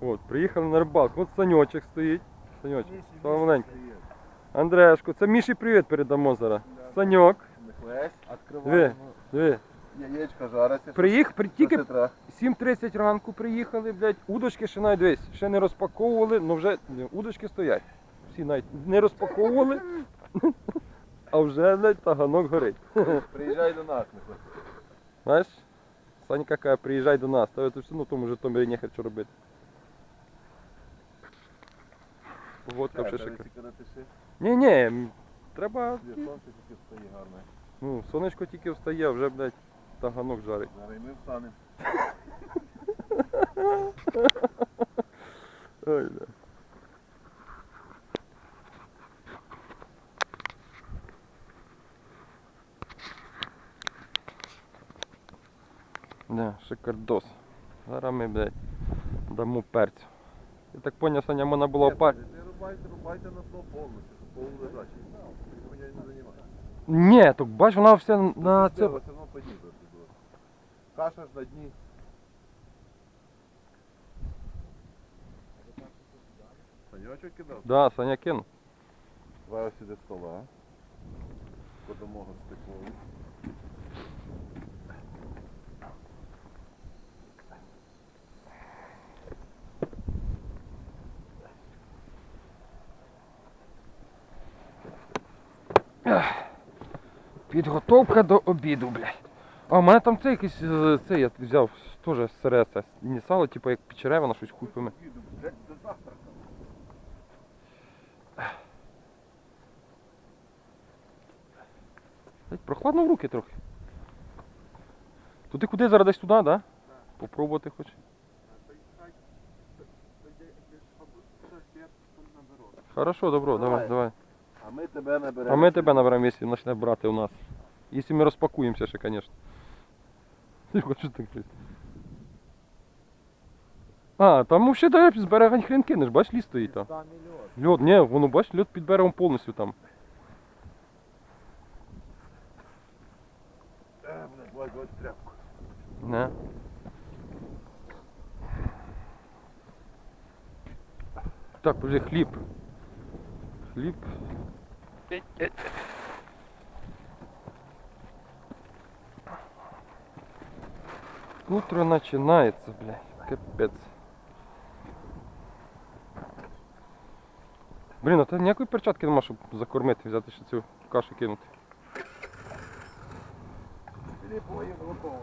От, приїхали на рибалку. От саньочок стоїть. Саньочок, славненький. Андрешко, це Міші привіт передамо зараз. Саньок, диви, диви. Яєчка жариться. Приїх, при, тільки Що 7.30 ранку приїхали, блядь, удочки ще навіть дивись, ще не розпаковували, ну вже удочки стоять. Всі навіть не розпаковували, а вже, блядь, таганок горить. Приїжджай до нас, Михлесь. Знаєш, Санька каже, приїжджай до нас, та я тут все, ну тому Житомирі нехер що робити. Погодка вже шикарна. Ні, ні, треба, Сонце тільки встає гарне. ну, сонечко тільки встає, вже, блядь, таганок жарить. Зараз і ми встанемо. Ой, да. Да, шикардос. Зараз ми, блядь, дамо перцю. Я так поняв, Саня, можна було пар... Рубайте, рубайте на дно повністю, полулежачий. Хуйня не займає. Ні, так бач, вона все на Це все одно подійде туди. Каша ж на дні. Саньочок кидав? Да, Саня кинув. Зараз іде стола. До мого стеклу. Підготовка до обіду, блядь. А, у мене там це якийсь, е, це я взяв теж сире, це не сало, типу як печеревина, щось хуй пойме. Блядь, Прохладно в руки трохи. Туди куди зараз десь туди, так? Да? Попробувати хоч. Хорошо, добро, давай, Давай. А ми тебе наберемо. А ми тебе наберемо, якщо почне брати у нас. Якщо ми розпакуємося ще, звісно. Ти хочеш так щось? А, там взагалі давай з берега хрен кинеш, бач, ліс стоїть там. Льод, ні, воно бач, льод під берегом повністю там. Е, блядь, давай, давай тряпку. Не. Так, вже хліб. Хліб. Утро начинается, блядь. Капец. Блін, а ти ніякої перчатки нема, щоб закормити, взяти ще цю кашу кинути. Філіпоє готово.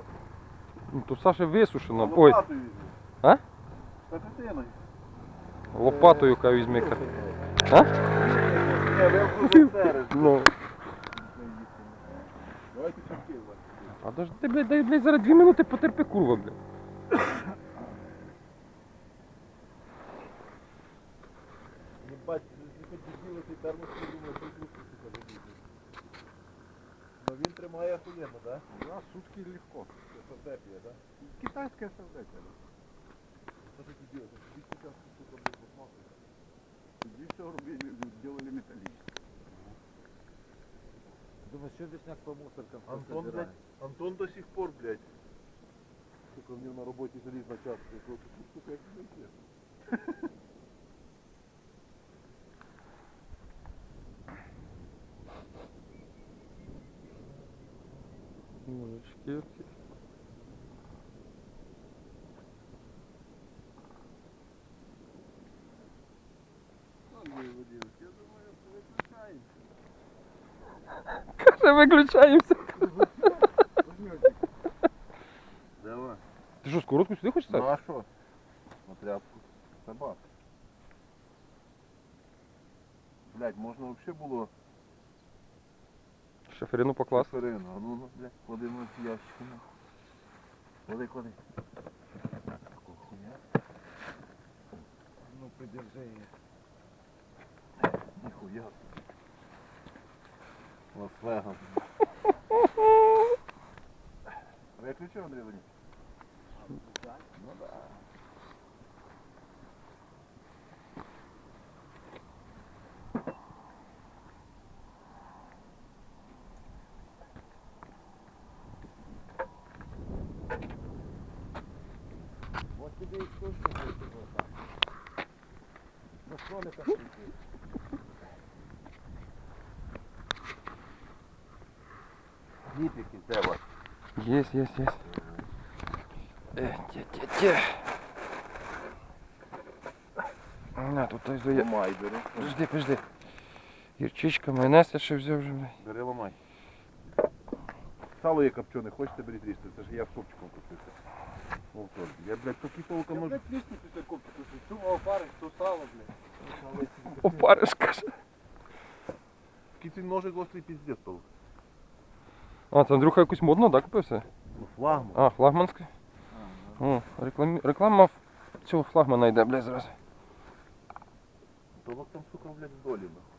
Ну, то Саша висушено. Ой. А? Лопатою ка візьми. ка. А? Ну. Давайте чіпки. А даже ти, блядь, дай, блядь, зараз дві минути потерпи, курва, блядь. Ебать, не подібіли цей термос, що крутку. Ну він тримає охуєнно, да? Да, сутки легко. Це савдепія, да? Китайська савдепія, да? Що ти дебіл, це тобі сука, сука, блядь, посмакує. Тоді все робили, делали металлическое. Думаю, що весняк по мусоркам Антон, блядь, Антон до сих пор, блядь. Сука, в нього на роботі залізна чашка. Я кажу, «Ти, сука, як ти є? Ну, шкірки. Андрей Владимирович, я думаю, выключаемся. Каже, виключаємося. Давай. Ти що, скоротку сюди хочеш Ну стати? а що? На тряпку. Собак. Блядь, можна взагалі було Шиферину покласти. Ферину. А ну, ну, блядь, клади на ящик. ну. Клади, клади. Такого хуя. Ну, придержи її. Ніхуя. Лас-Вегас. Виключив, Андрій Владимирович? Ну да. Ось тобі і скучно, ось тобі отак. Соника світить. Дітики, де вас? Є, є, є. Е, тє, тє, тє. На, тут ось є. Ломай, бери. Подожди, подожди. Гірчичка, майонез я ще взяв вже. Бери ломай. Сало є копчене, хочете беріть різти. Це ж я супчиком купився. Я, блядь, такі полка можу. вічно після копчику, що опариш, то сало, блядь. Опариш, каже. Такий цей ножик гострий піздець став. А, це Андрюха якусь модну, так, купився? Ну, флагман. А, флагманська. О, рекламі... реклама цього флагмана йде, бля, зараз. То там, сука, блядь, в долі, нахуй.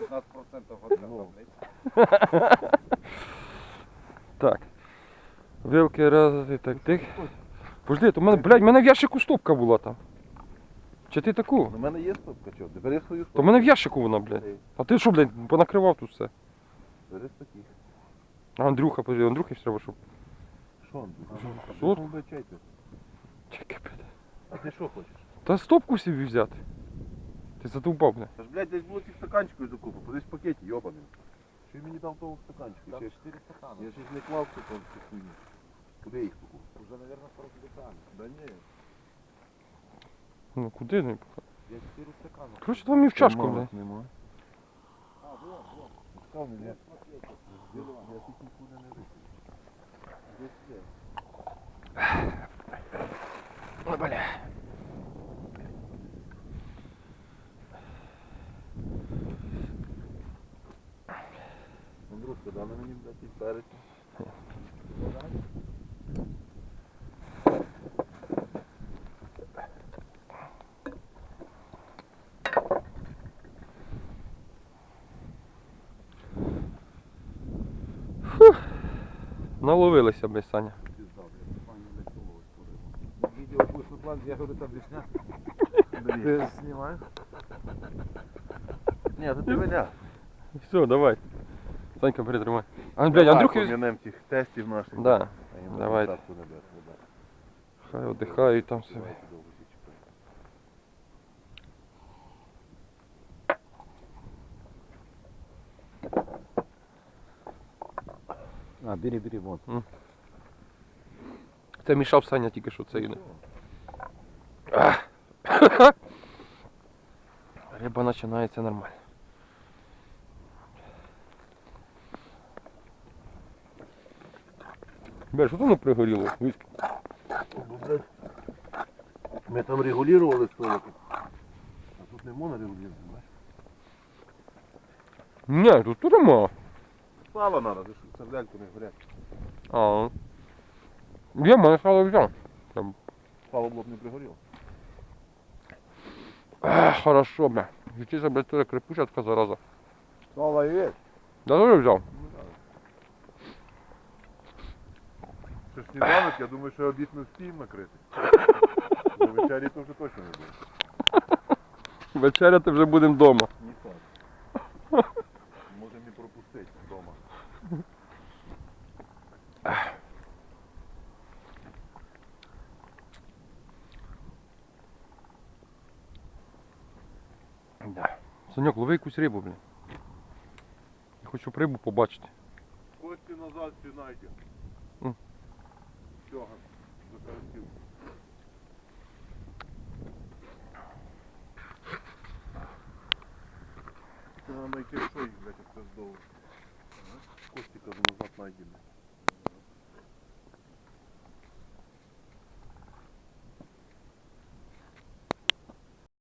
15% вода, блядь. Так. Вилки раз, і так, тих. Пожди, то в мене, блядь, в мене в ящику стопка була там. Чи ти таку? У мене є стопка, чого? Бери свою стопку. То в мене в ящику вона, блядь. А ти що, блядь, понакривав тут все? Бери таких. А Андрюха, подожди, Андрюхи ж треба, щоб. Що, Андрій? Що? Що вибачайте? Чекай, блядь. А ти що хочеш? Та стопку собі взяти. Ти задовбав, блядь. Та ж, блядь, десь було ці стаканчикою закупив, подесь в пакеті, йобаний. Що він мені дав того стаканчику? Там Я ж, 4 стакана. я ж їх не клав сука, в цю хуйню. Куди я їх покупив? Уже, наверное, 40 деталей. Да ні. Ну куди не? Я 4 стакана. Коротше, два мені в чашку, блядь. Нема. А, вот, вот. Сказав мені. Я я тут нікуди не вийшов. Десь є. Ой, бля. Андрушка, дай на мені, блядь, і перець. Наловилися, блядь, Саня. Пізда, блядь. Пані, блядь, голову створила. Видео будет выплан, я говорю, там вишня. Бери. Ты снимаешь? Ні, тут ти мене. Все, давай. Санька, перетримай. А, блядь, Андрюхи. Помінем цих тестів наших. Да. А йому Давайте. контакту не бере, ребята. Хай отдихають там собі. Давайте довго всі чекаємо. А, бери, бери, вот. Це мішав Саня тільки що це йде. Риба починається нормально. Бля, що воно пригоріло? Ну, Ми там регулювали столики. А тут не можна регулювати, бачиш? Ні, тут тут нема. Сало треба, щоб сардельку не горять. А. Я мене сало взяв. Сало було б не пригоріло. Ех, хорошо, бля. Житті блядь, туди крепуча така зараза. Сало є. Да тоже взяв. Це ж сніданок, я думаю, що обід ми встигнемо накрити. До вечері то вже точно не буде. Вечеряти вже будемо вдома. Не так. Можемо не пропустити вдома. Да. Саньок, лови якусь рибу, блін. Я хочу рибу побачити. Кості назад спінайте. М. Всього. Закористів. Це треба знайти, що їх, блядь, як це здово. Костика назад найдемо.